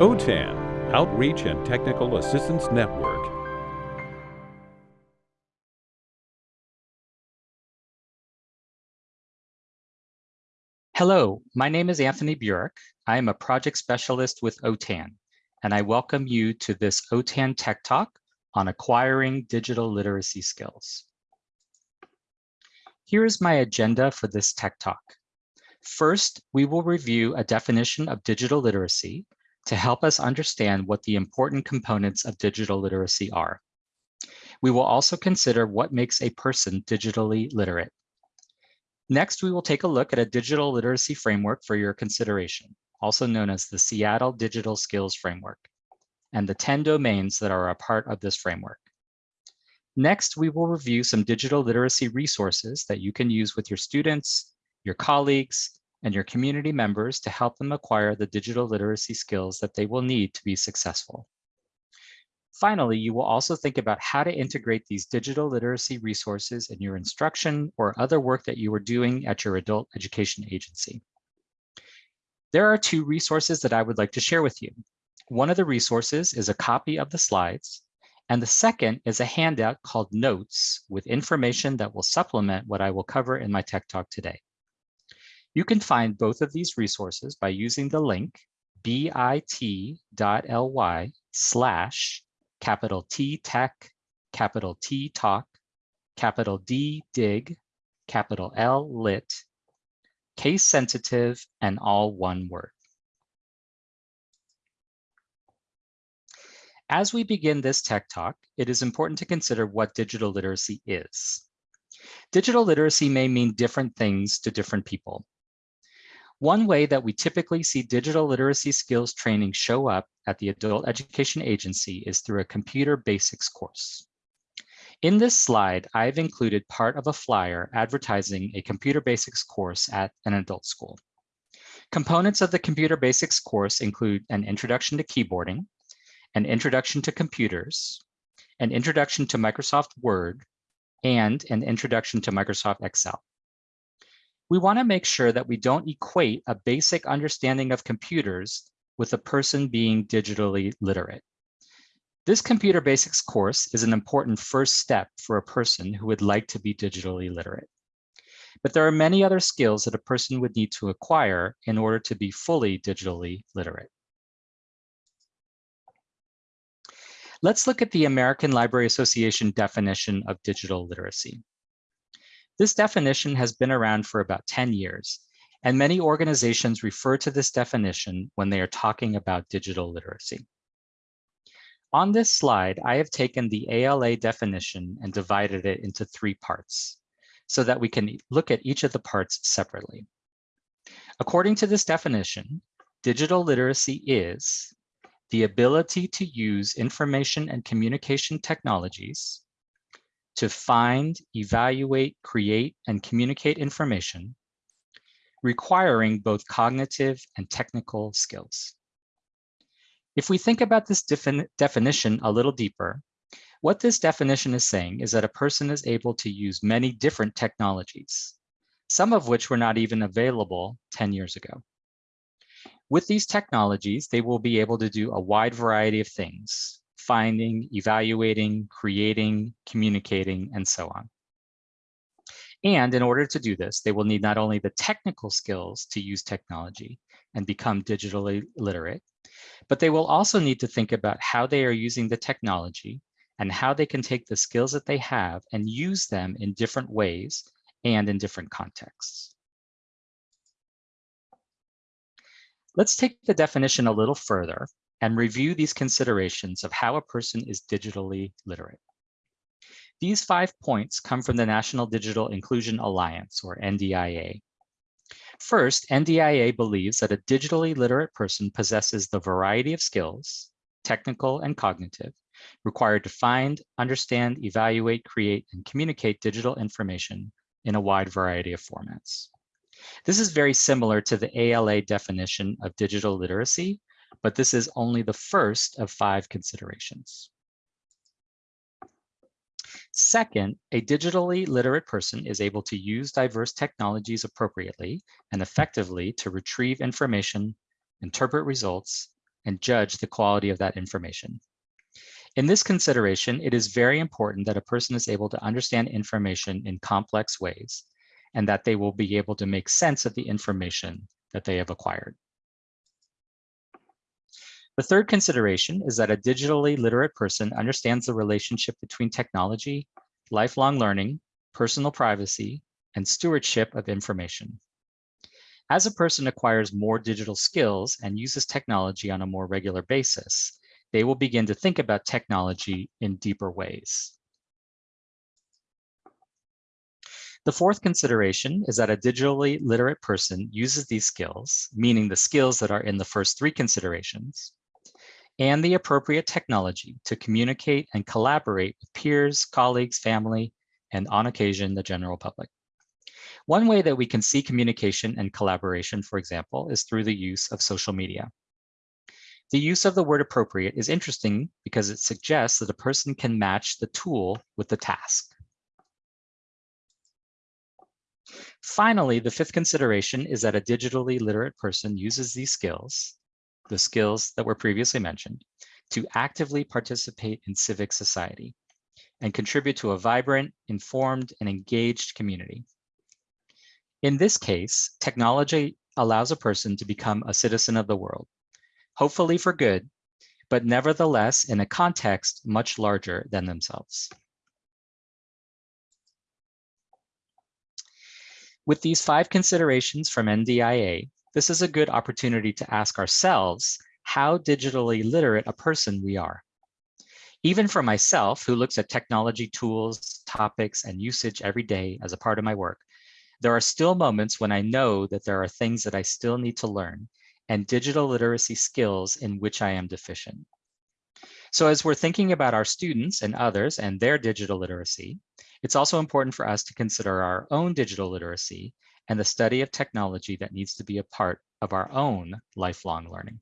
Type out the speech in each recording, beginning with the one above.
OTAN, Outreach and Technical Assistance Network. Hello, my name is Anthony Burik. I am a project specialist with OTAN, and I welcome you to this OTAN Tech Talk on acquiring digital literacy skills. Here is my agenda for this Tech Talk. First, we will review a definition of digital literacy to help us understand what the important components of digital literacy are. We will also consider what makes a person digitally literate. Next, we will take a look at a digital literacy framework for your consideration, also known as the Seattle Digital Skills Framework, and the 10 domains that are a part of this framework. Next, we will review some digital literacy resources that you can use with your students, your colleagues, and your community members to help them acquire the digital literacy skills that they will need to be successful. Finally, you will also think about how to integrate these digital literacy resources in your instruction or other work that you are doing at your adult education agency. There are two resources that I would like to share with you. One of the resources is a copy of the slides, and the second is a handout called Notes with information that will supplement what I will cover in my Tech Talk today. You can find both of these resources by using the link bit.ly slash capital T tech, capital T talk, capital D dig, capital L lit, case sensitive, and all one word. As we begin this tech talk, it is important to consider what digital literacy is. Digital literacy may mean different things to different people. One way that we typically see digital literacy skills training show up at the adult education agency is through a computer basics course. In this slide, I've included part of a flyer advertising a computer basics course at an adult school. Components of the computer basics course include an introduction to keyboarding, an introduction to computers, an introduction to Microsoft Word, and an introduction to Microsoft Excel we want to make sure that we don't equate a basic understanding of computers with a person being digitally literate. This computer basics course is an important first step for a person who would like to be digitally literate. But there are many other skills that a person would need to acquire in order to be fully digitally literate. Let's look at the American Library Association definition of digital literacy. This definition has been around for about 10 years, and many organizations refer to this definition when they are talking about digital literacy. On this slide, I have taken the ALA definition and divided it into three parts so that we can look at each of the parts separately. According to this definition, digital literacy is the ability to use information and communication technologies to find, evaluate, create, and communicate information, requiring both cognitive and technical skills. If we think about this defin definition a little deeper, what this definition is saying is that a person is able to use many different technologies, some of which were not even available 10 years ago. With these technologies, they will be able to do a wide variety of things, finding, evaluating, creating, communicating, and so on. And in order to do this, they will need not only the technical skills to use technology and become digitally literate, but they will also need to think about how they are using the technology and how they can take the skills that they have and use them in different ways and in different contexts. Let's take the definition a little further and review these considerations of how a person is digitally literate. These five points come from the National Digital Inclusion Alliance, or NDIA. First, NDIA believes that a digitally literate person possesses the variety of skills, technical and cognitive, required to find, understand, evaluate, create, and communicate digital information in a wide variety of formats. This is very similar to the ALA definition of digital literacy, but this is only the first of five considerations. Second, a digitally literate person is able to use diverse technologies appropriately and effectively to retrieve information, interpret results, and judge the quality of that information. In this consideration, it is very important that a person is able to understand information in complex ways and that they will be able to make sense of the information that they have acquired. The third consideration is that a digitally literate person understands the relationship between technology, lifelong learning, personal privacy, and stewardship of information. As a person acquires more digital skills and uses technology on a more regular basis, they will begin to think about technology in deeper ways. The fourth consideration is that a digitally literate person uses these skills, meaning the skills that are in the first three considerations, and the appropriate technology to communicate and collaborate with peers, colleagues, family, and on occasion, the general public. One way that we can see communication and collaboration, for example, is through the use of social media. The use of the word appropriate is interesting because it suggests that a person can match the tool with the task. Finally, the fifth consideration is that a digitally literate person uses these skills the skills that were previously mentioned, to actively participate in civic society and contribute to a vibrant, informed, and engaged community. In this case, technology allows a person to become a citizen of the world, hopefully for good, but nevertheless in a context much larger than themselves. With these five considerations from NDIA, this is a good opportunity to ask ourselves how digitally literate a person we are. Even for myself, who looks at technology tools, topics, and usage every day as a part of my work, there are still moments when I know that there are things that I still need to learn and digital literacy skills in which I am deficient. So as we're thinking about our students and others and their digital literacy, it's also important for us to consider our own digital literacy and the study of technology that needs to be a part of our own lifelong learning.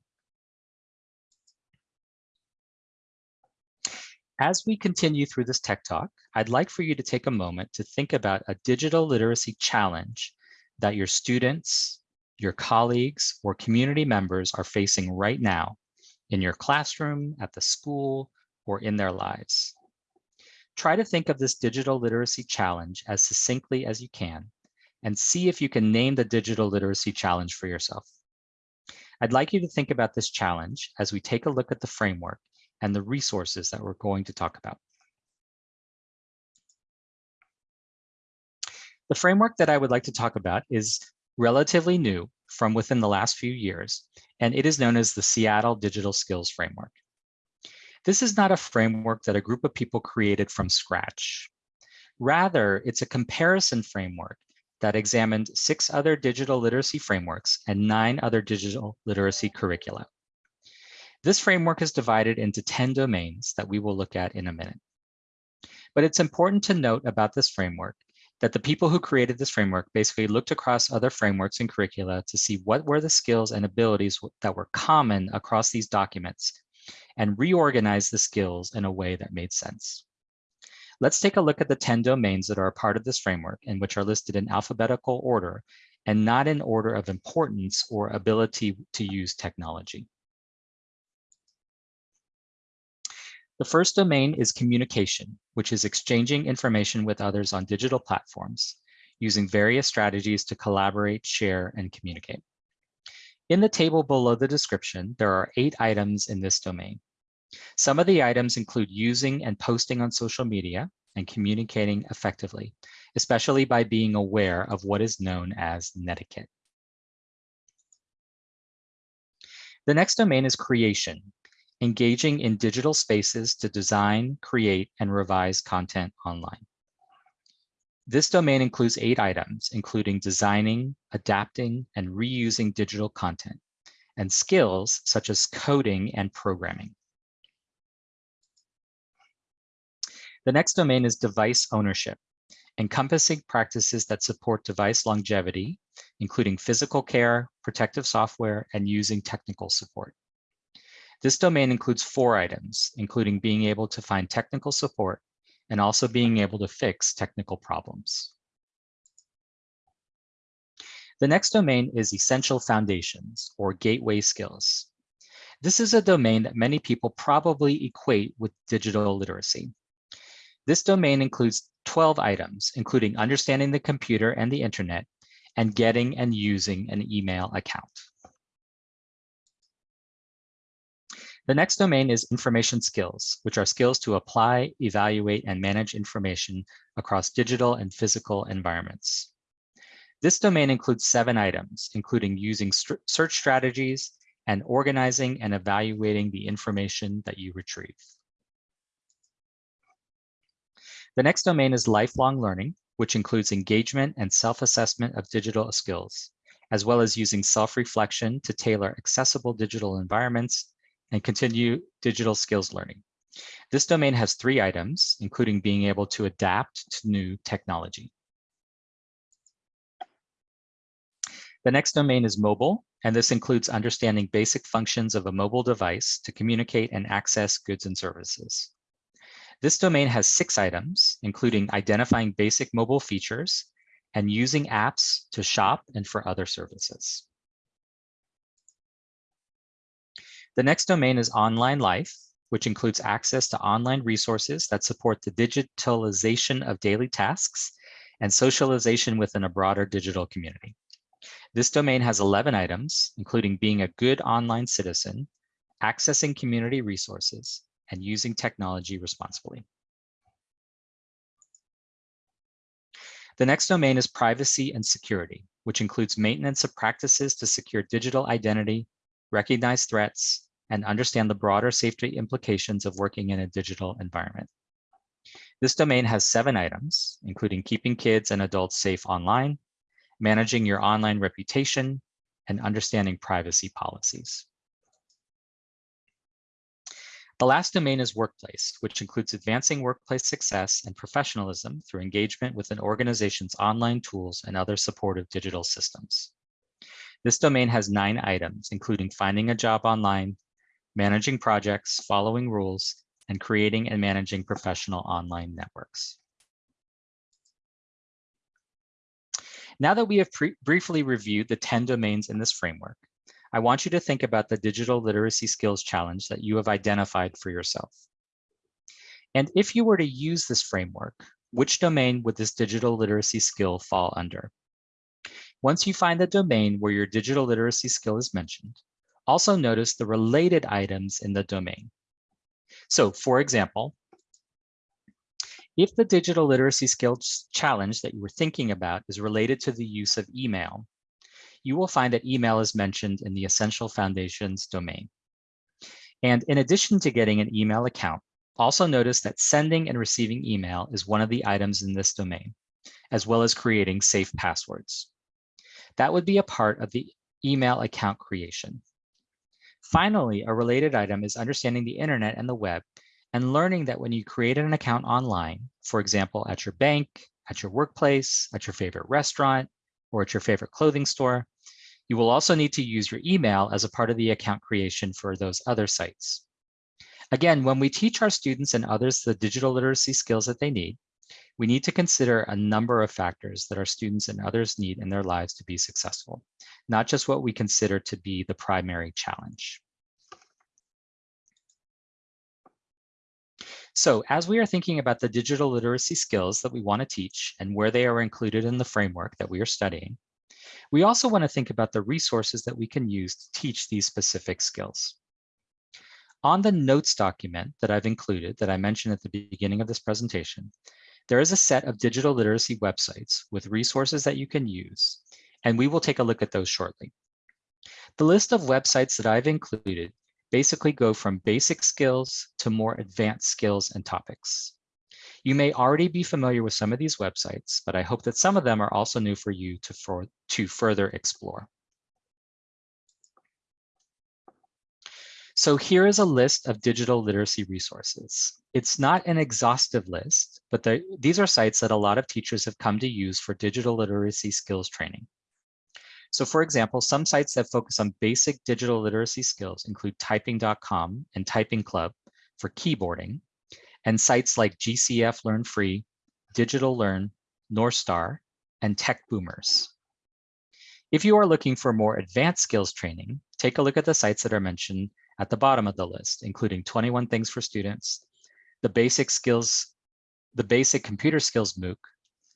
As we continue through this tech talk, I'd like for you to take a moment to think about a digital literacy challenge that your students, your colleagues, or community members are facing right now in your classroom, at the school, or in their lives. Try to think of this digital literacy challenge as succinctly as you can and see if you can name the digital literacy challenge for yourself. I'd like you to think about this challenge as we take a look at the framework and the resources that we're going to talk about. The framework that I would like to talk about is relatively new from within the last few years, and it is known as the Seattle Digital Skills Framework. This is not a framework that a group of people created from scratch. Rather, it's a comparison framework that examined six other digital literacy frameworks and nine other digital literacy curricula. This framework is divided into 10 domains that we will look at in a minute. But it's important to note about this framework that the people who created this framework basically looked across other frameworks and curricula to see what were the skills and abilities that were common across these documents and reorganized the skills in a way that made sense. Let's take a look at the 10 domains that are a part of this framework and which are listed in alphabetical order and not in order of importance or ability to use technology. The first domain is communication, which is exchanging information with others on digital platforms, using various strategies to collaborate, share, and communicate. In the table below the description, there are eight items in this domain. Some of the items include using and posting on social media and communicating effectively, especially by being aware of what is known as netiquette. The next domain is creation, engaging in digital spaces to design, create, and revise content online. This domain includes eight items, including designing, adapting, and reusing digital content, and skills such as coding and programming. The next domain is device ownership, encompassing practices that support device longevity, including physical care, protective software, and using technical support. This domain includes four items, including being able to find technical support and also being able to fix technical problems. The next domain is essential foundations or gateway skills. This is a domain that many people probably equate with digital literacy. This domain includes 12 items, including understanding the computer and the internet, and getting and using an email account. The next domain is information skills, which are skills to apply, evaluate, and manage information across digital and physical environments. This domain includes seven items, including using search strategies and organizing and evaluating the information that you retrieve. The next domain is lifelong learning, which includes engagement and self-assessment of digital skills, as well as using self-reflection to tailor accessible digital environments and continue digital skills learning. This domain has three items, including being able to adapt to new technology. The next domain is mobile, and this includes understanding basic functions of a mobile device to communicate and access goods and services. This domain has six items, including identifying basic mobile features and using apps to shop and for other services. The next domain is online life, which includes access to online resources that support the digitalization of daily tasks and socialization within a broader digital community. This domain has 11 items, including being a good online citizen, accessing community resources, and using technology responsibly. The next domain is privacy and security, which includes maintenance of practices to secure digital identity recognize threats, and understand the broader safety implications of working in a digital environment. This domain has seven items, including keeping kids and adults safe online, managing your online reputation, and understanding privacy policies. The last domain is workplace, which includes advancing workplace success and professionalism through engagement with an organization's online tools and other supportive digital systems. This domain has nine items, including finding a job online, managing projects, following rules, and creating and managing professional online networks. Now that we have briefly reviewed the 10 domains in this framework, I want you to think about the digital literacy skills challenge that you have identified for yourself. And if you were to use this framework, which domain would this digital literacy skill fall under? Once you find the domain where your digital literacy skill is mentioned, also notice the related items in the domain. So for example, if the digital literacy skills challenge that you were thinking about is related to the use of email, you will find that email is mentioned in the Essential Foundations domain. And in addition to getting an email account, also notice that sending and receiving email is one of the items in this domain, as well as creating safe passwords. That would be a part of the email account creation. Finally, a related item is understanding the internet and the web and learning that when you create an account online, for example, at your bank, at your workplace, at your favorite restaurant, or at your favorite clothing store, you will also need to use your email as a part of the account creation for those other sites. Again, when we teach our students and others the digital literacy skills that they need, we need to consider a number of factors that our students and others need in their lives to be successful, not just what we consider to be the primary challenge. So as we are thinking about the digital literacy skills that we want to teach and where they are included in the framework that we are studying, we also want to think about the resources that we can use to teach these specific skills. On the notes document that I've included that I mentioned at the beginning of this presentation, there is a set of digital literacy websites with resources that you can use, and we will take a look at those shortly. The list of websites that I've included basically go from basic skills to more advanced skills and topics. You may already be familiar with some of these websites, but I hope that some of them are also new for you to, for, to further explore. So here is a list of digital literacy resources. It's not an exhaustive list, but these are sites that a lot of teachers have come to use for digital literacy skills training. So for example, some sites that focus on basic digital literacy skills include typing.com and Typing Club for keyboarding, and sites like GCF Learn Free, Digital Learn, North Star, and Tech Boomers. If you are looking for more advanced skills training, take a look at the sites that are mentioned at the bottom of the list, including 21 things for students, the basic skills, the basic computer skills MOOC,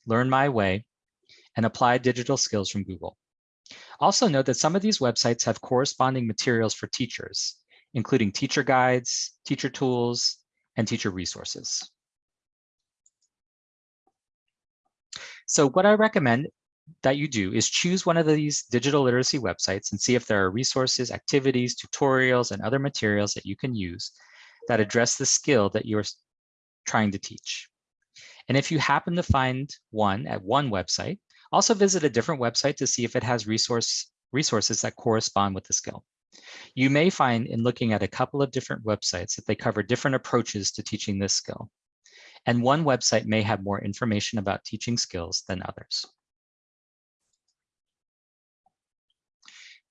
Learn My Way, and Applied Digital Skills from Google. Also note that some of these websites have corresponding materials for teachers, including teacher guides, teacher tools, and teacher resources. So what I recommend that you do is choose one of these digital literacy websites and see if there are resources, activities, tutorials, and other materials that you can use that address the skill that you're trying to teach. And if you happen to find one at one website, also visit a different website to see if it has resource, resources that correspond with the skill. You may find in looking at a couple of different websites that they cover different approaches to teaching this skill. And one website may have more information about teaching skills than others.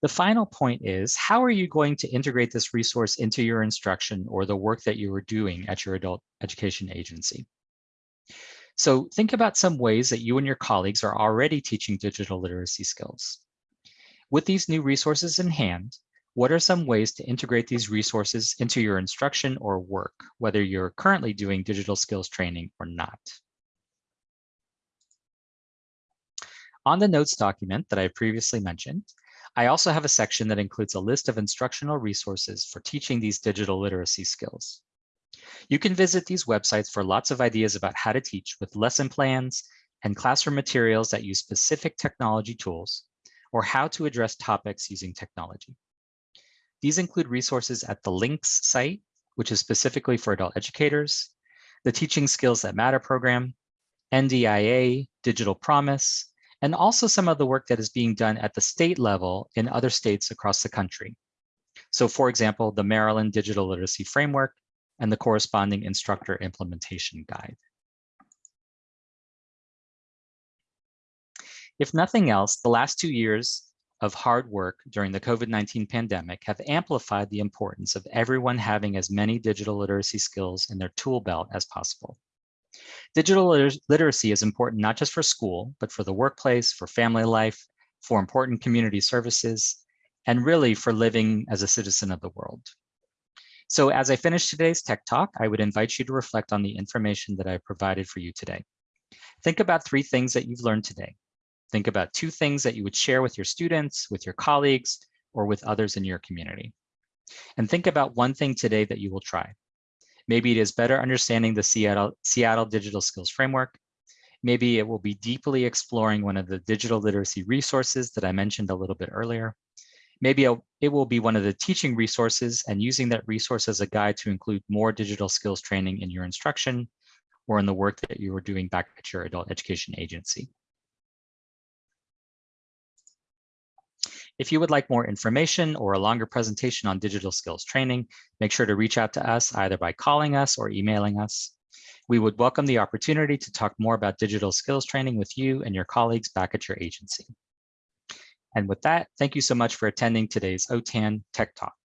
The final point is, how are you going to integrate this resource into your instruction or the work that you are doing at your adult education agency? So think about some ways that you and your colleagues are already teaching digital literacy skills. With these new resources in hand, what are some ways to integrate these resources into your instruction or work, whether you're currently doing digital skills training or not? On the notes document that I previously mentioned, I also have a section that includes a list of instructional resources for teaching these digital literacy skills. You can visit these websites for lots of ideas about how to teach with lesson plans and classroom materials that use specific technology tools or how to address topics using technology. These include resources at the LINCS site, which is specifically for adult educators, the Teaching Skills That Matter program, NDIA, Digital Promise, and also some of the work that is being done at the state level in other states across the country. So for example, the Maryland Digital Literacy Framework and the corresponding instructor implementation guide. If nothing else, the last two years of hard work during the COVID-19 pandemic have amplified the importance of everyone having as many digital literacy skills in their tool belt as possible. Digital liter literacy is important not just for school, but for the workplace, for family life, for important community services, and really for living as a citizen of the world. So as I finish today's Tech Talk, I would invite you to reflect on the information that I provided for you today. Think about three things that you've learned today. Think about two things that you would share with your students, with your colleagues, or with others in your community. And think about one thing today that you will try. Maybe it is better understanding the Seattle, Seattle Digital Skills Framework. Maybe it will be deeply exploring one of the digital literacy resources that I mentioned a little bit earlier. Maybe it will be one of the teaching resources and using that resource as a guide to include more digital skills training in your instruction or in the work that you are doing back at your adult education agency. If you would like more information or a longer presentation on digital skills training, make sure to reach out to us either by calling us or emailing us. We would welcome the opportunity to talk more about digital skills training with you and your colleagues back at your agency. And with that, thank you so much for attending today's OTAN Tech Talk.